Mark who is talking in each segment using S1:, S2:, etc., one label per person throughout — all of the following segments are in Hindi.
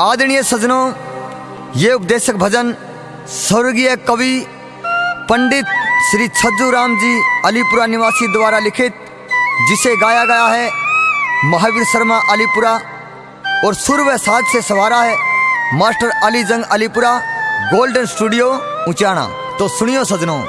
S1: आदरणीय सजनों, ये उपदेशक भजन स्वर्गीय कवि पंडित श्री छज्जू राम जी अलीपुरा निवासी द्वारा लिखित, जिसे गाया गया है महावीर शर्मा अलीपुरा और सुर व साज से सवारा है मास्टर अली जंग अलीपुरा, गोल्डन स्टूडियो उचाना तो सुनियो सजनों।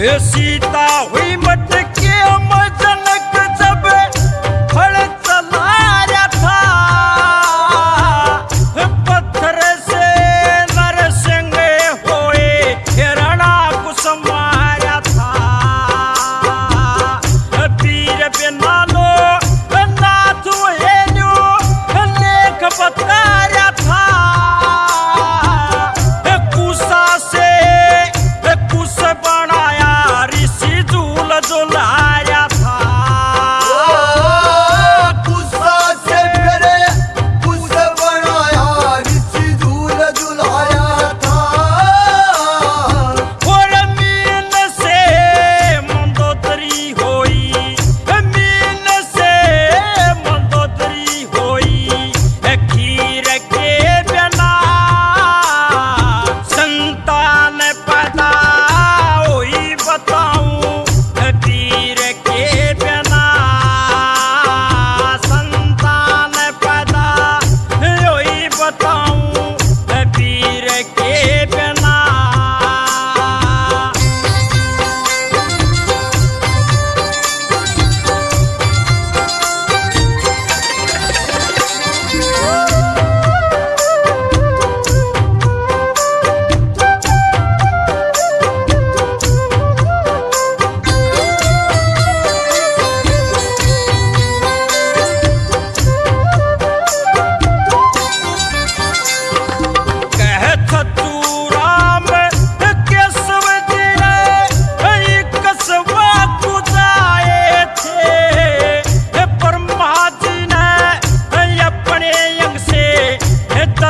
S2: सीता हुई मत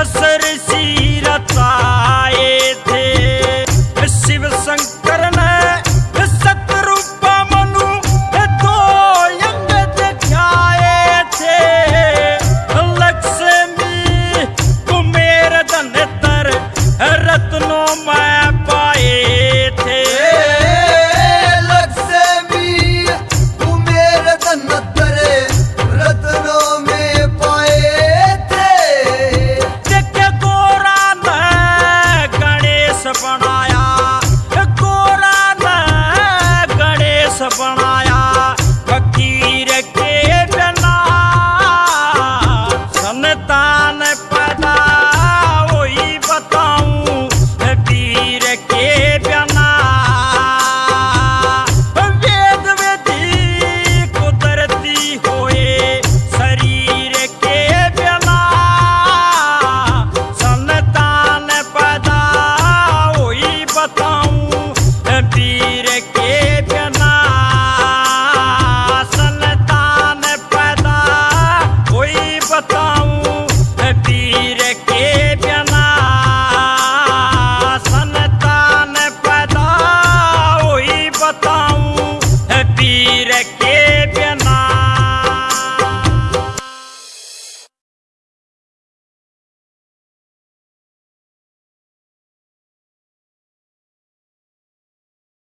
S2: सरसी रताए